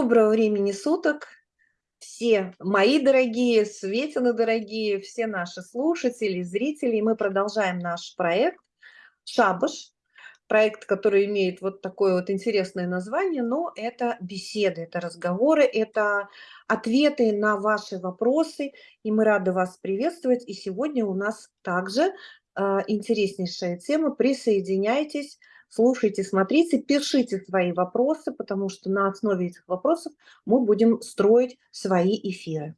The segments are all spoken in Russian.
Доброго времени суток, все мои дорогие, Светины дорогие, все наши слушатели, зрители. Мы продолжаем наш проект «Шабаш», проект, который имеет вот такое вот интересное название, но это беседы, это разговоры, это ответы на ваши вопросы, и мы рады вас приветствовать. И сегодня у нас также э, интереснейшая тема. Присоединяйтесь, слушайте, смотрите, пишите свои вопросы, потому что на основе этих вопросов мы будем строить свои эфиры.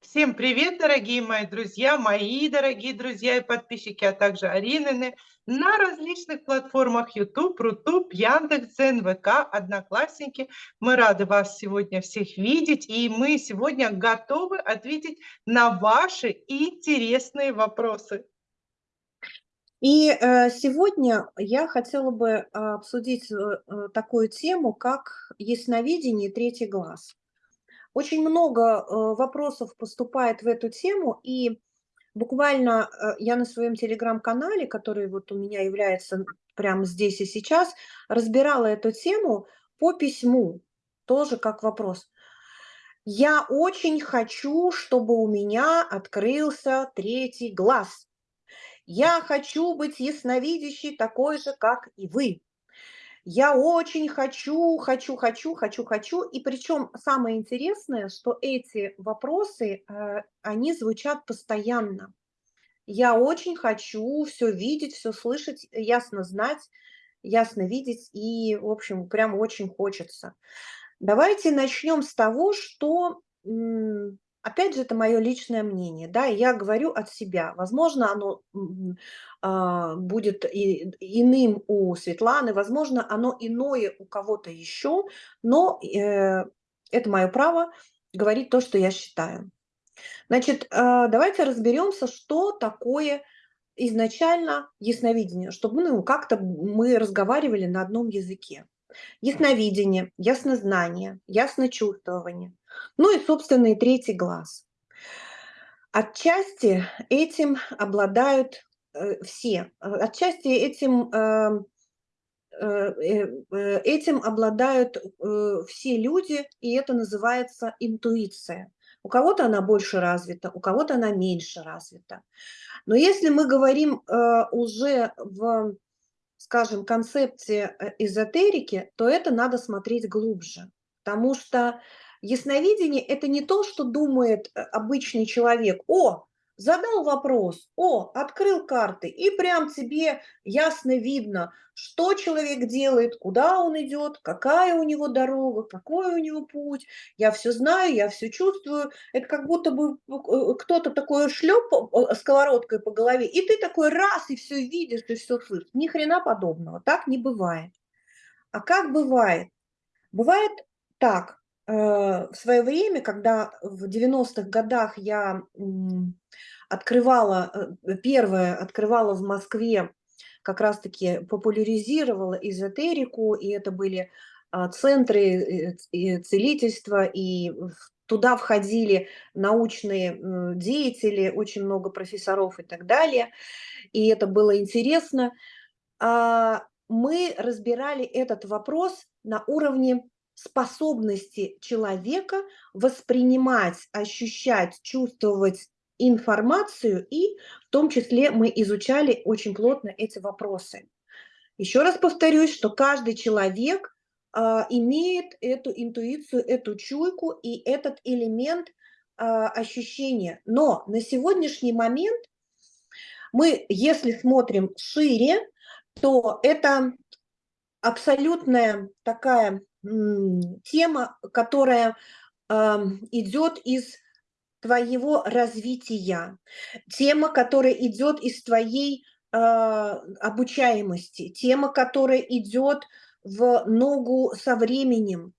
Всем привет, дорогие мои друзья, мои дорогие друзья и подписчики, а также Аринины на различных платформах YouTube, Рутуб, Яндекс.Дзен, ВК, Одноклассники. Мы рады вас сегодня всех видеть, и мы сегодня готовы ответить на ваши интересные вопросы. И э, сегодня я хотела бы э, обсудить э, такую тему, как ясновидение третий глаз. Очень много вопросов поступает в эту тему, и буквально я на своем телеграм-канале, который вот у меня является прямо здесь и сейчас, разбирала эту тему по письму, тоже как вопрос. Я очень хочу, чтобы у меня открылся третий глаз. Я хочу быть ясновидящей такой же, как и вы. Я очень хочу, хочу, хочу, хочу, хочу. И причем самое интересное, что эти вопросы, э, они звучат постоянно. Я очень хочу все видеть, все слышать, ясно знать, ясно видеть. И, в общем, прям очень хочется. Давайте начнем с того, что Опять же, это мое личное мнение, да, я говорю от себя. Возможно, оно а, будет и, иным у Светланы, возможно, оно иное у кого-то еще, но э, это мое право говорить то, что я считаю. Значит, э, давайте разберемся, что такое изначально ясновидение, чтобы ну, как-то мы разговаривали на одном языке. Ясновидение, яснознание, ясночувствование. Ну и, собственно, и третий глаз. Отчасти этим обладают э, все. Отчасти этим, эм, э, э, этим обладают все люди, и это называется интуиция. У кого-то она больше развита, у кого-то она меньше развита. Но если мы говорим уже в скажем, концепции эзотерики, то это надо смотреть глубже. Потому что ясновидение – это не то, что думает э, обычный человек. О, задал вопрос, о, открыл карты, и прям тебе ясно видно, что человек делает, куда он идет, какая у него дорога, какой у него путь. Я все знаю, я все чувствую. Это как будто бы э, кто-то такой шлеп э, сковородкой по голове, и ты такой раз, и все видишь, и все слышишь. Ни хрена подобного, так не бывает. А как бывает? Бывает так, в свое время, когда в 90-х годах я открывала, э, первое, открывала в Москве, как раз-таки популяризировала эзотерику, и это были а, центры э, целительства, и туда входили научные деятели, очень много профессоров и так далее, и это было интересно. А, мы разбирали этот вопрос на уровне способности человека воспринимать, ощущать, чувствовать информацию, и в том числе мы изучали очень плотно эти вопросы. Еще раз повторюсь, что каждый человек а, имеет эту интуицию, эту чуйку и этот элемент а, ощущения. Но на сегодняшний момент мы, если смотрим шире, то это абсолютная такая тема, которая э, идет из твоего развития, тема, которая идет из твоей э, обучаемости, тема, которая идет в ногу со временем.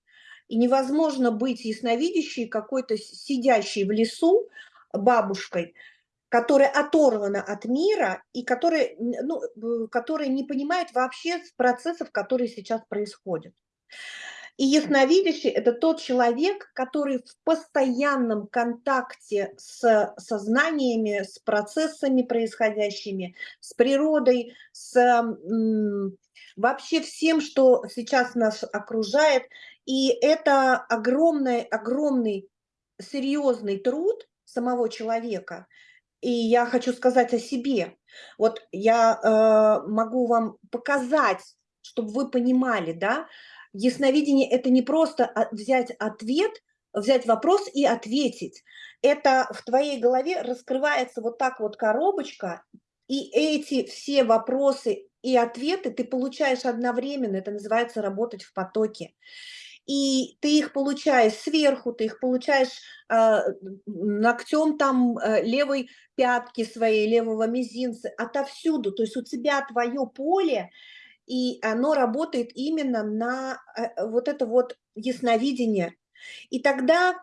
И невозможно быть ясновидящей, какой-то сидящей в лесу бабушкой, которая оторвана от мира и которая, ну, которая не понимает вообще процессов, которые сейчас происходят. И ясновидящий – это тот человек, который в постоянном контакте с сознаниями, с процессами происходящими, с природой, с вообще всем, что сейчас нас окружает. И это огромный огромный серьезный труд самого человека. И я хочу сказать о себе. Вот я, э, могу вам показать, чтобы вы понимали, да. Ясновидение- это не просто, взять ответ, взять вопрос и ответить. Это в твоей голове раскрывается вот так вот коробочка, и эти все вопросы и ответы ты получаешь одновременно. Это называется работать в потоке. И ты их получаешь сверху, ты их получаешь, а, ногтем там, э, левой пятки своей, левого мизинца, отовсюду. То есть у тебя твое поле, и оно работает именно на, э, вот это вот ясновидение. И тогда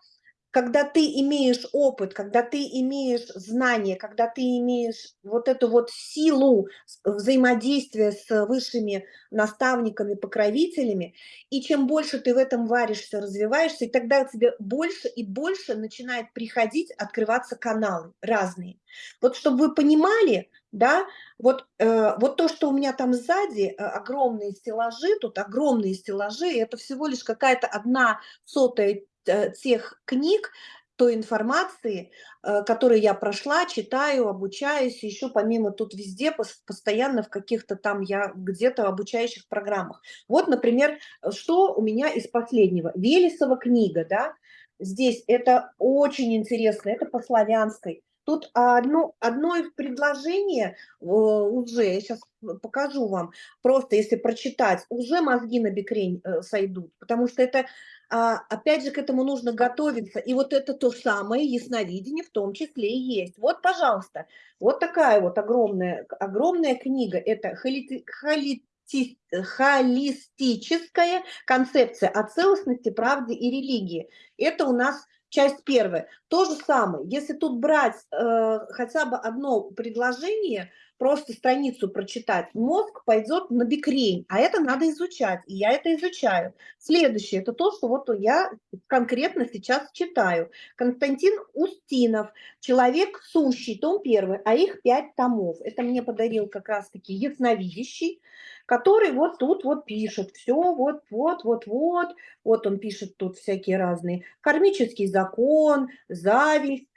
когда ты имеешь опыт, когда ты имеешь знания, когда ты имеешь вот эту вот силу взаимодействия с высшими наставниками, покровителями, и чем больше ты в этом варишься, развиваешься, и тогда тебе больше и больше начинает приходить, открываться каналы разные. Вот чтобы вы понимали, да, вот, э, вот то, что у меня там сзади, э, огромные стеллажи, тут огромные стеллажи, это всего лишь какая-то одна сотая Э, тех книг, той информации, э, которую я прошла, читаю, обучаюсь, еще помимо тут везде, постоянно в каких-то там я где-то обучающих программах. Вот, например, что у меня из последнего. Велесова книга, да, здесь это очень интересно, это по славянской. Тут одно, одно предложение уже, я сейчас покажу вам, просто если прочитать, уже мозги на бекрень э, сойдут, потому что это а, опять же, к этому нужно готовиться. И вот это то самое ясновидение в том числе и есть. Вот, пожалуйста, вот такая вот огромная, огромная книга. Это холити, холити, холистическая концепция о целостности, правде и религии. Это у нас часть первая. То же самое, если тут брать э, хотя бы одно предложение, просто страницу прочитать, мозг пойдет на бикрень, а это надо изучать, и я это изучаю. Следующее, это то, что вот я конкретно сейчас читаю. Константин Устинов, «Человек сущий», том первый, а их пять томов. Это мне подарил как раз-таки ясновидящий, который вот тут вот пишет все, вот, вот, вот, вот, вот он пишет тут всякие разные, кармический закон, зависть,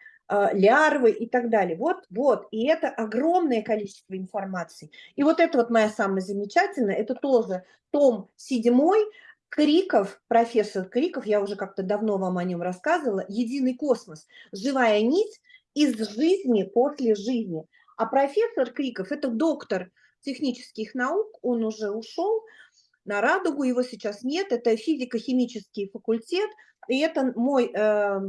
лярвы и так далее. Вот, вот, и это огромное количество информации. И вот это вот моя самая замечательная, это тоже том седьмой, Криков, профессор Криков, я уже как-то давно вам о нем рассказывала, «Единый космос. Живая нить из жизни после жизни». А профессор Криков – это доктор технических наук, он уже ушел на радугу, его сейчас нет, это физико-химический факультет, и это мой э,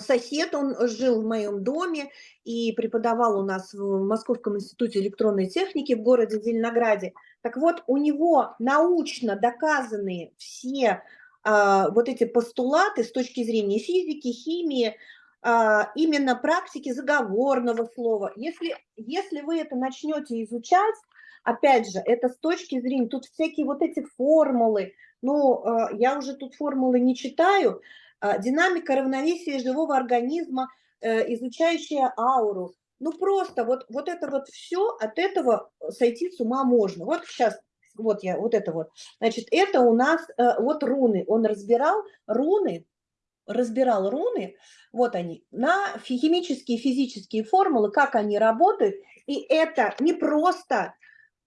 сосед, он жил в моем доме и преподавал у нас в Московском институте электронной техники в городе Зеленограде. Так вот, у него научно доказанные все а, вот эти постулаты с точки зрения физики, химии, а, именно практики заговорного слова. Если, если вы это начнете изучать, опять же, это с точки зрения, тут всякие вот эти формулы, ну, а, я уже тут формулы не читаю, динамика равновесия живого организма, э, изучающая ауру. Ну просто вот, вот это вот все, от этого сойти с ума можно. Вот сейчас, вот я, вот это вот. Значит, это у нас э, вот руны. Он разбирал руны, разбирал руны, вот они, на химические, физические формулы, как они работают. И это не просто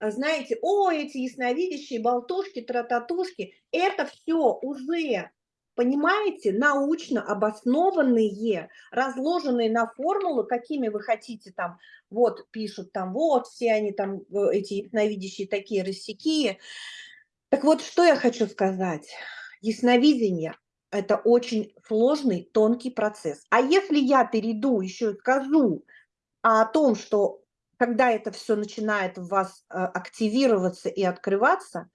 знаете, о, эти ясновидящие, болтушки, трататушки, это все уже понимаете, научно обоснованные, разложенные на формулы, какими вы хотите там, вот пишут там, вот все они там, э, эти ясновидящие такие рассекие. Так вот, что я хочу сказать. Ясновидение – это очень сложный, тонкий процесс. А если я перейду, еще скажу о том, что когда это все начинает в вас э, активироваться и открываться –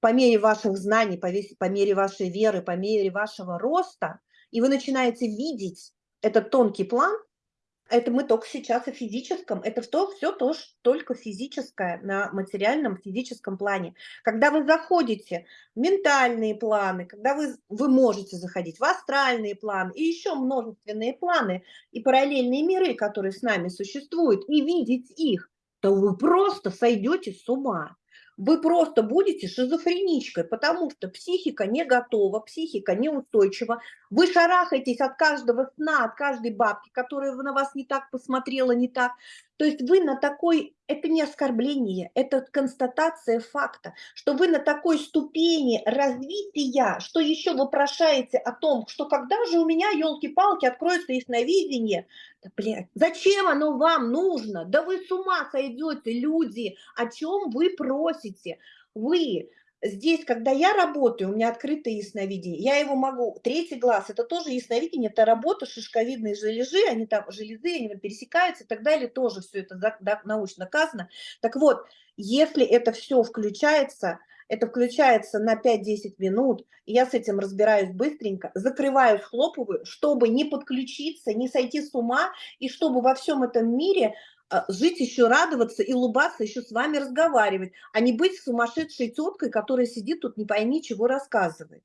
по мере ваших знаний, по, по мере вашей веры, по мере вашего роста, и вы начинаете видеть этот тонкий план, это мы только сейчас о физическом, это то, все тоже только физическое, на материальном физическом плане. Когда вы заходите в ментальные планы, когда вы, вы можете заходить в астральные планы и еще множественные планы и параллельные миры, которые с нами существуют, и видеть их, то вы просто сойдете с ума вы просто будете шизофреничкой, потому что психика не готова, психика неустойчива. Вы шарахаетесь от каждого сна, от каждой бабки, которая на вас не так посмотрела, не так. То есть вы на такой, это не оскорбление, это констатация факта, что вы на такой ступени развития, что еще вопрошаете о том, что когда же у меня, елки-палки, откроется ясновидение, да, блядь, зачем оно вам нужно? Да вы с ума сойдете, люди, о чем вы просите? Вы здесь, когда я работаю, у меня открытое ясновидение, я его могу, третий глаз, это тоже ясновидение, это работа шишковидные железы, они там, железы, они пересекаются и так далее, тоже все это научно доказано. Так вот, если это все включается, это включается на 5-10 минут, я с этим разбираюсь быстренько, закрываю, схлопываю, чтобы не подключиться, не сойти с ума, и чтобы во всем этом мире жить еще, радоваться и улыбаться, еще с вами разговаривать, а не быть сумасшедшей теткой, которая сидит тут не пойми чего рассказывает.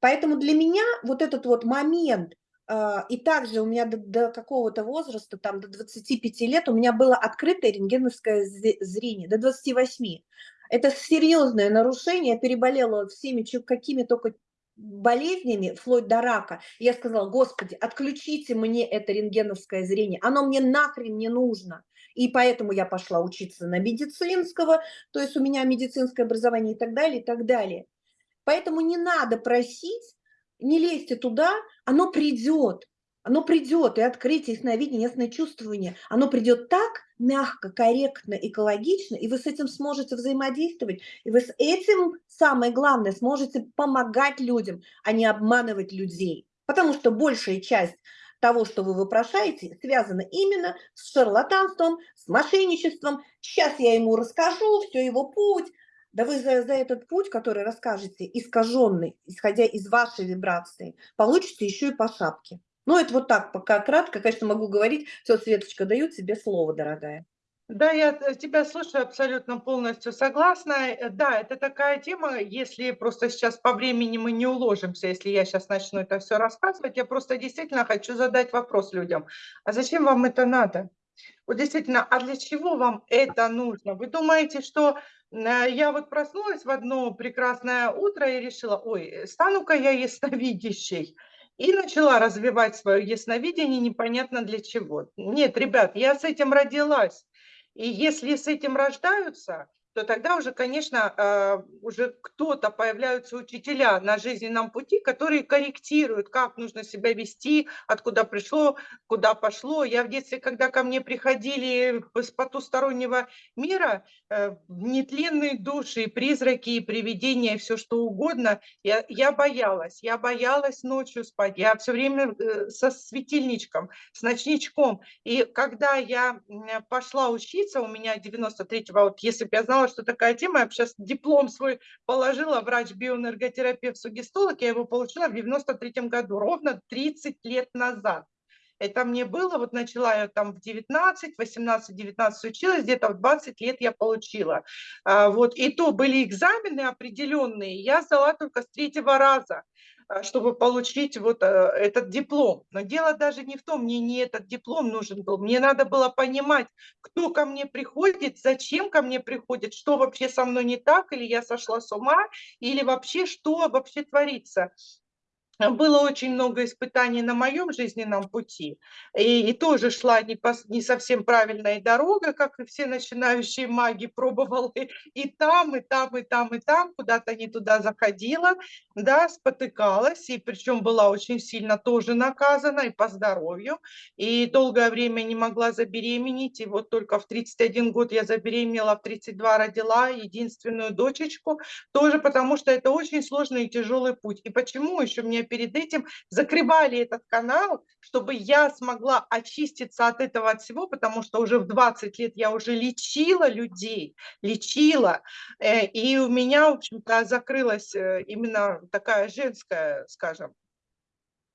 Поэтому для меня вот этот вот момент, а, и также у меня до, до какого-то возраста, там до 25 лет, у меня было открытое рентгеновское зрение, до 28. Это серьезное нарушение, я переболела всеми какими только болезнями, вплоть до рака, я сказала, господи, отключите мне это рентгеновское зрение, оно мне нахрен не нужно. И поэтому я пошла учиться на медицинского, то есть у меня медицинское образование и так далее, и так далее. Поэтому не надо просить, не лезьте туда, оно придет. Оно придет, и открытие, ясновидение, ясное чувствование, оно придет так мягко, корректно, экологично, и вы с этим сможете взаимодействовать, и вы с этим, самое главное, сможете помогать людям, а не обманывать людей. Потому что большая часть того, что вы вопрошаете, связано именно с шарлатанством, с мошенничеством. Сейчас я ему расскажу, все его путь. Да вы за, за этот путь, который расскажете, искаженный, исходя из вашей вибрации, получите еще и по шапке. Ну, это вот так, пока кратко, конечно, могу говорить. Все, Светочка, даю тебе слово, дорогая. Да, я тебя слушаю абсолютно полностью согласна. Э, да, это такая тема, если просто сейчас по времени мы не уложимся, если я сейчас начну это все рассказывать, я просто действительно хочу задать вопрос людям. А зачем вам это надо? Вот действительно, а для чего вам это нужно? Вы думаете, что э, я вот проснулась в одно прекрасное утро и решила, ой, стану-ка я ясновидящей. И начала развивать свое ясновидение непонятно для чего. Нет, ребят, я с этим родилась. И если с этим рождаются, то тогда уже, конечно, а, уже кто-то, появляются учителя на жизненном пути, которые корректируют, как нужно себя вести, откуда пришло, куда пошло. Я в детстве, когда ко мне приходили с потустороннего мира, э, нетленные души, призраки, и привидения, все что угодно, я, я боялась. Я боялась ночью спать. Я все время э, со светильничком, с ночничком. И когда я пошла учиться, у меня 93-го, вот если бы я знала, знала, что такая тема. Я сейчас диплом свой положила, врач-биоэнерготерапевт, сугестолог. Я его получила в 93 году, ровно 30 лет назад. Это мне было, вот начала я там в 19, 18, 19 училась, где-то в 20 лет я получила. А, вот, и то были экзамены определенные, я сдала только с третьего раза. А, чтобы получить вот э, этот диплом. Но дело даже не в том, мне не этот диплом нужен был. Мне надо было понимать, кто ко мне приходит, зачем ко мне приходит, что вообще со мной не так, или я сошла с ума, или вообще что вообще творится. Было очень много испытаний на моем жизненном пути, и, и тоже шла не, по, не совсем правильная дорога, как и все начинающие маги, пробовала и, и там, и там, и там, и там, куда-то не туда заходила, да, спотыкалась, и причем была очень сильно тоже наказана и по здоровью, и долгое время не могла забеременеть, и вот только в 31 год я забеременела, в 32 родила единственную дочечку, тоже потому что это очень сложный и тяжелый путь. И почему еще мне перед этим закрывали этот канал, чтобы я смогла очиститься от этого от всего, потому что уже в 20 лет я уже лечила людей, лечила, э, и у меня, в общем-то, закрылась э, именно такая женская, скажем,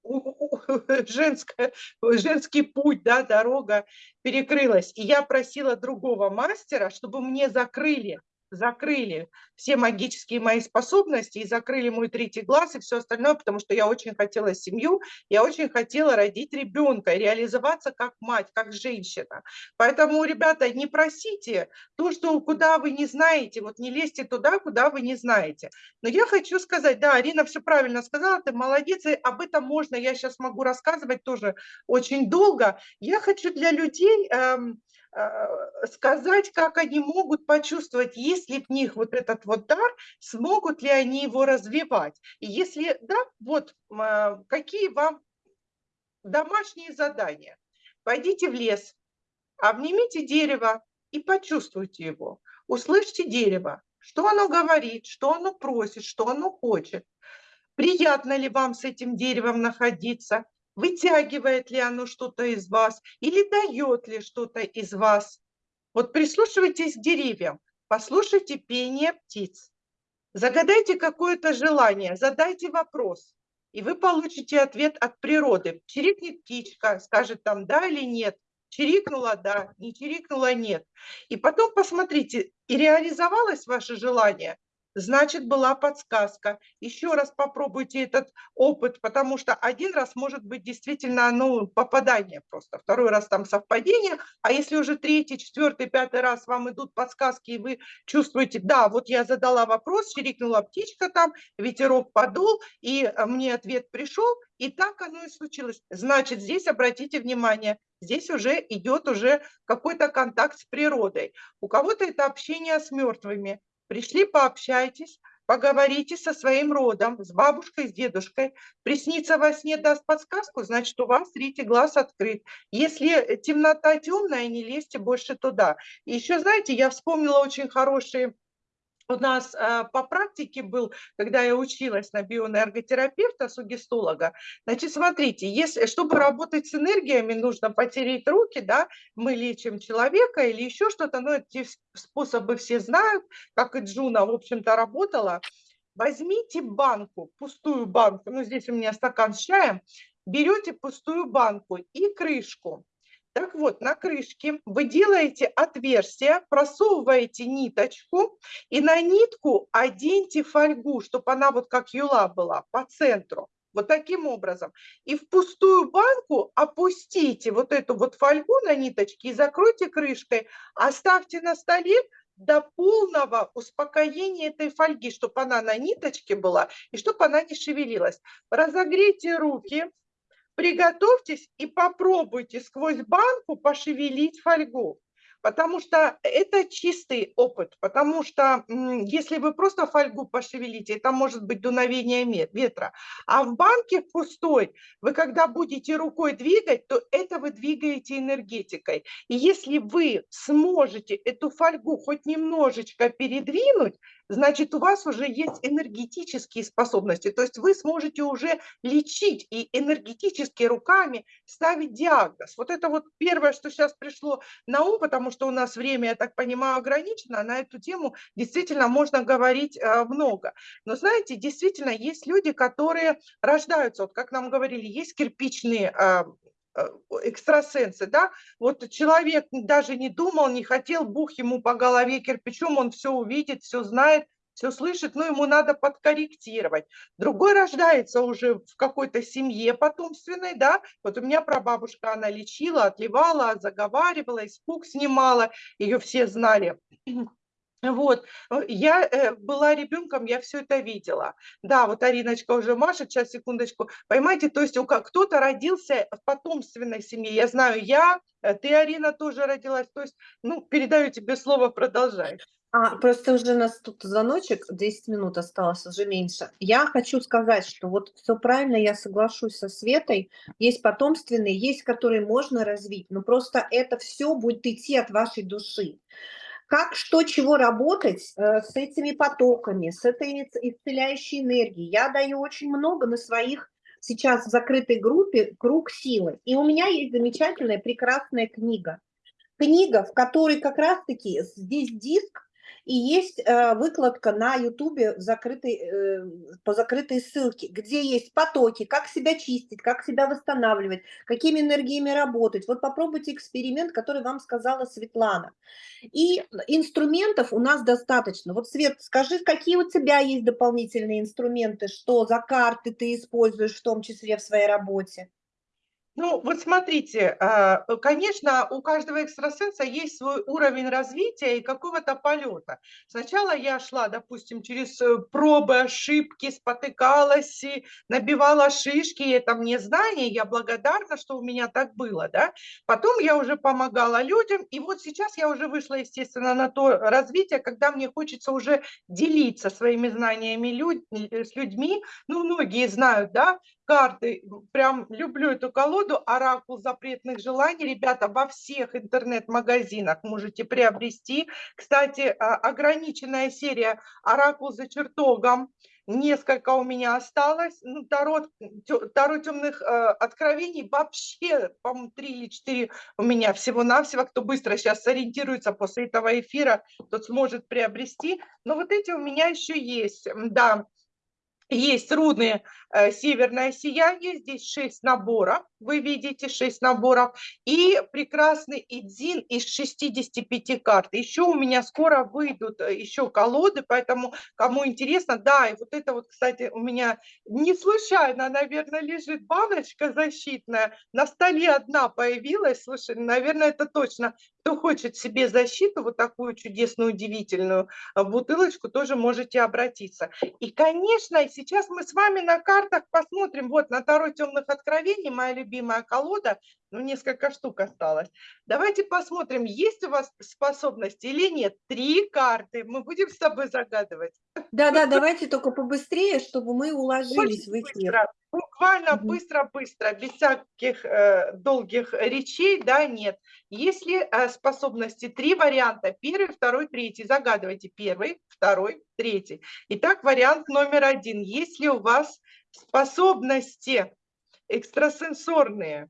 женская, женский путь, да, дорога перекрылась. И я просила другого мастера, чтобы мне закрыли закрыли все магические мои способности и закрыли мой третий глаз и все остальное, потому что я очень хотела семью, я очень хотела родить ребенка реализоваться как мать, как женщина. Поэтому, ребята, не просите то, что куда вы не знаете, вот не лезьте туда, куда вы не знаете. Но я хочу сказать, да, Арина все правильно сказала, ты молодец, и об этом можно, я сейчас могу рассказывать тоже очень долго. Я хочу для людей эм, сказать, как они могут почувствовать, есть ли в них вот этот вот дар, смогут ли они его развивать. И если да, вот э, какие вам домашние задания. Пойдите в лес, обнимите дерево и почувствуйте его. Услышьте дерево, что оно говорит, что оно просит, что оно хочет. Приятно ли вам с этим деревом находиться? Вытягивает ли оно что-то из вас или дает ли что-то из вас? Вот прислушивайтесь к деревьям, послушайте пение птиц. Загадайте какое-то желание, задайте вопрос, и вы получите ответ от природы. Чирикнет птичка, скажет там да или нет. Чирикнула – да, не чирикнула – нет. И потом посмотрите, и реализовалось ваше желание – значит, была подсказка. Еще раз попробуйте этот опыт, потому что один раз может быть действительно ну, попадание просто, второй раз там совпадение, а если уже третий, четвертый, пятый раз вам идут подсказки, и вы чувствуете, да, вот я задала вопрос, чирикнула птичка там, ветерок подул, и э, мне ответ пришел, и так оно и случилось. Значит, здесь обратите внимание, здесь уже идет уже какой-то контакт с природой. У кого-то это общение с мертвыми, Пришли, пообщайтесь, поговорите со своим родом, с бабушкой, с дедушкой. Приснится во сне, даст подсказку, значит, у вас третий глаз открыт. Если темнота темная, не лезьте больше туда. И еще, знаете, я вспомнила очень хорошие у нас э, по практике был, когда я училась на бионэнерготерапевта, сугестолога, значит, смотрите, если, чтобы работать с энергиями, нужно потереть руки, да, мы лечим человека или еще что-то, но эти способы все знают, как и Джуна, в общем-то, работала. Возьмите банку, пустую банку, ну, здесь у меня стакан с чаем, берете пустую банку и крышку, так вот, на крышке вы делаете отверстие, просовываете ниточку и на нитку оденьте фольгу, чтобы она вот как юла была по центру. Вот таким образом. И в пустую банку опустите вот эту вот фольгу на ниточке и закройте крышкой. Оставьте на столе до полного успокоения этой фольги, чтобы она на ниточке была и чтобы она не шевелилась. Разогрейте руки, приготовьтесь и попробуйте сквозь банку пошевелить фольгу потому что это чистый опыт, потому что если вы просто фольгу пошевелите, это может быть дуновение ветра, а в банке пустой вы когда будете рукой двигать, то это вы двигаете энергетикой. И если вы сможете эту фольгу хоть немножечко передвинуть, значит, у вас уже есть энергетические способности, то есть вы сможете уже лечить и энергетически руками ставить диагноз. Вот это вот первое, что сейчас пришло на ум, потому что у нас время, я так понимаю, ограничено, на эту тему действительно можно говорить э, много. Но знаете, действительно есть люди, которые рождаются, вот как нам говорили, есть кирпичные э, экстрасенсы, да, вот человек даже не думал, не хотел, бух ему по голове кирпичом, он все увидит, все знает, все слышит, но ему надо подкорректировать. Другой рождается уже в какой-то семье потомственной, да, вот у меня прабабушка, она лечила, отливала, заговаривала, испуг снимала, ее все знали. Вот, я э, была ребенком, я все это видела. Да, вот Ариночка уже машет, сейчас, секундочку. Понимаете, то есть кто-то родился в потомственной семье. Я знаю, я, э, ты, Арина, тоже родилась. То есть, ну, передаю тебе слово, продолжай. А, просто уже у нас тут звоночек, 10 минут осталось, уже меньше. Я хочу сказать, что вот все правильно, я соглашусь со Светой. Есть потомственные, есть, которые можно развить, но просто это все будет идти от вашей души. Как, что, чего работать э, с этими потоками, с этой исцеляющей энергией. Я даю очень много на своих сейчас в закрытой группе «Круг силы». И у меня есть замечательная, прекрасная книга. Книга, в которой как раз-таки здесь диск, и есть э, выкладка на ютубе э, по закрытой ссылке, где есть потоки, как себя чистить, как себя восстанавливать, какими энергиями работать. Вот попробуйте эксперимент, который вам сказала Светлана. И инструментов у нас достаточно. Вот, Свет, скажи, какие у тебя есть дополнительные инструменты, что за карты ты используешь, в том числе в своей работе? Ну, вот смотрите, а, конечно, у каждого экстрасенса есть свой уровень развития и какого-то полета. Сначала я шла, допустим, через э, пробы, ошибки, спотыкалась, и набивала шишки, и это мне знание, я благодарна, что у меня так было, да. Потом я уже помогала людям, и вот сейчас я уже вышла, естественно, на то развитие, когда мне хочется уже делиться своими знаниями люд... Э, с людьми. Ну, многие знают, да, карты, прям люблю эту колоду, оракул запретных желаний, ребята, во всех интернет-магазинах можете приобрести. Кстати, а, ограниченная серия оракул за чертогом, несколько у меня осталось. Ну, Таро, Таро темных э, откровений вообще, по-моему, три или четыре у меня всего-навсего. Кто быстро сейчас сориентируется после этого эфира, тот сможет приобрести. Но вот эти у меня еще есть, да. Есть руны э, «Северное сияние», здесь 6 наборов, вы видите 6 наборов, и прекрасный Идзин из 65 карт. Еще у меня скоро выйдут э, еще колоды, поэтому кому интересно, да, и вот это вот, кстати, у меня не случайно, наверное, лежит баночка защитная, на столе одна появилась, слушай, наверное, это точно, кто хочет себе защиту, вот такую чудесную, удивительную э, бутылочку, тоже можете обратиться. И, конечно, сейчас мы с вами на картах посмотрим, вот на Таро темных откровений, моя любимая колода, ну, несколько штук осталось. Давайте посмотрим, есть у вас способности или нет. Три карты, мы будем с тобой загадывать. Да-да, давайте только побыстрее, чтобы мы уложились Очень в эфир. Быстро, буквально быстро-быстро, без всяких э, долгих речей, да, нет. Если э, способности, три варианта, первый, второй, третий, загадывайте первый, второй, третий. Итак, вариант номер один. Если у вас способности экстрасенсорные,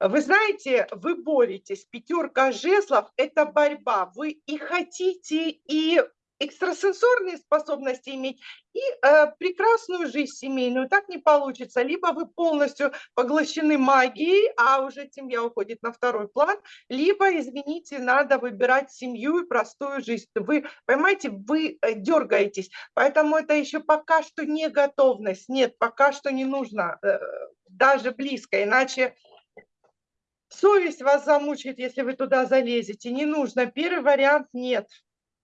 Вы знаете, вы боретесь, пятерка жезлов – это борьба. Вы и хотите, и экстрасенсорные способности иметь и э, прекрасную жизнь семейную. Так не получится. Либо вы полностью поглощены магией, а уже семья уходит на второй план, либо, извините, надо выбирать семью и простую жизнь. Вы, понимаете, вы э, дергаетесь. Поэтому это еще пока что не готовность. Нет, пока что не нужно э, даже близко, иначе Совесть вас замучает, если вы туда залезете. Не нужно. Первый вариант нет.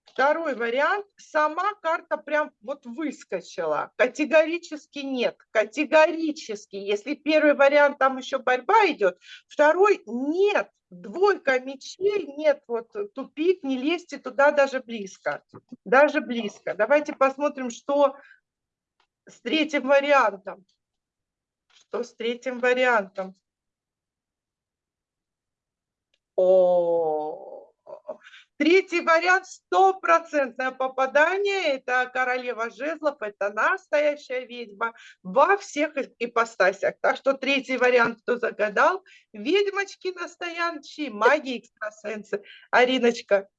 Второй вариант. Сама карта прям вот выскочила. Категорически нет. Категорически. Если первый вариант, там еще борьба идет. Второй нет. Двойка мечей, нет, вот тупик, не лезьте туда даже близко. Даже близко. Давайте посмотрим, что с третьим вариантом. Что с третьим вариантом? О, третий вариант стопроцентное попадание. Это королева жезлов, это настоящая ведьма во всех ипостасях. Так что третий вариант, кто загадал, ведьмочки настоящие, маги, экстрасенсы. Ариночка.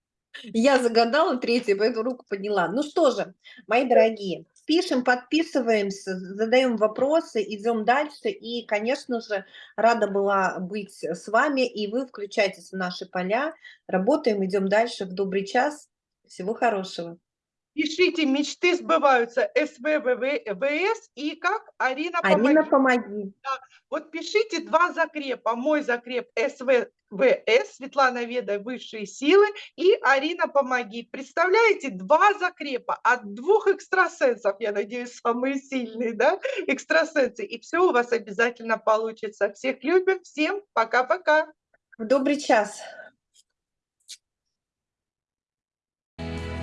Я загадала третий, поэтому руку подняла. Ну что же, мои дорогие, пишем, подписываемся, задаем вопросы, идем дальше. И, конечно же, рада была быть с вами, и вы включайтесь в наши поля. Работаем, идем дальше в добрый час. Всего хорошего. Пишите, мечты сбываются, СВВВС и как? Арина, Арина, помоги. помоги. Да. Вот пишите два закрепа. Мой закреп СВВС, Светлана Веда, высшие силы, и Арина, помоги. Представляете, два закрепа от двух экстрасенсов, я надеюсь, самые сильные, да, экстрасенсы. И все у вас обязательно получится. Всех любим, всем пока-пока. В добрый час.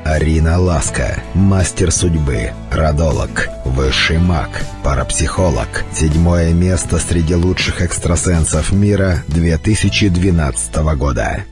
Арина Ласка, мастер судьбы, родолог, высший маг, парапсихолог. Седьмое место среди лучших экстрасенсов мира 2012 года.